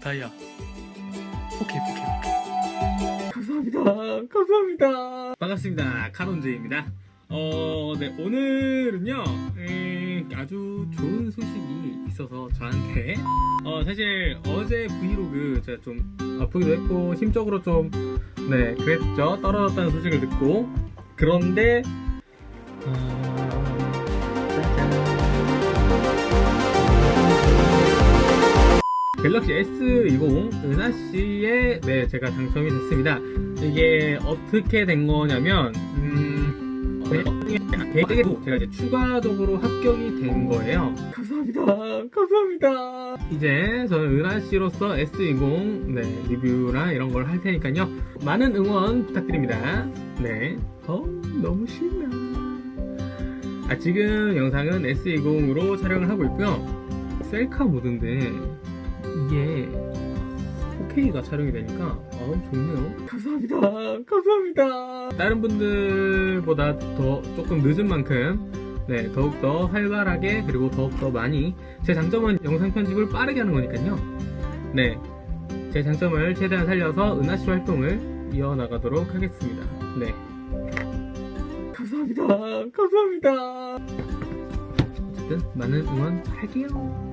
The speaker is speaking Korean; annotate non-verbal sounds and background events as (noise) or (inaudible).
다이아 오케이 오케이 오케이 감사합니다 감사합니다 반갑습니다 카론제입니다 어, 네, 오늘은요, 음, 아주 좋은 소식이 있어서 저한테, 어, 사실 어제 브이로그 제가 좀 아프기도 했고, 심적으로 좀, 네, 그랬죠. 떨어졌다는 소식을 듣고. 그런데, 어, 짜잔. 갤럭시 S20 은하씨에, 네, 제가 당첨이 됐습니다. 이게 어떻게 된 거냐면, 음, 계획에도 제가 이제 추가적으로 합격이 된 거예요. 감사합니다. 감사합니다. 이제 저는 은하씨로서 S20 네, 리뷰랑 이런 걸 할 테니까요. 많은 응원 부탁드립니다. 네. 어, 너무 신나. 아, 지금 영상은 S20으로 촬영을 하고 있고요. 셀카 모드인데 이게 4K가 촬영이 되니까 아 좋네요. 감사합니다. (laughs) 감사합니다. 다른 분들보다 더 조금 늦은 만큼 네 더욱더 활발하게 그리고 더욱더 많이 제 장점은 영상 편집을 빠르게 하는 거니까요. 네 제 장점을 최대한 살려서 은하씨 활동을 이어나가도록 하겠습니다. 네. 감사합니다. (laughs) 감사합니다. 어쨌든 많은 응원 할게요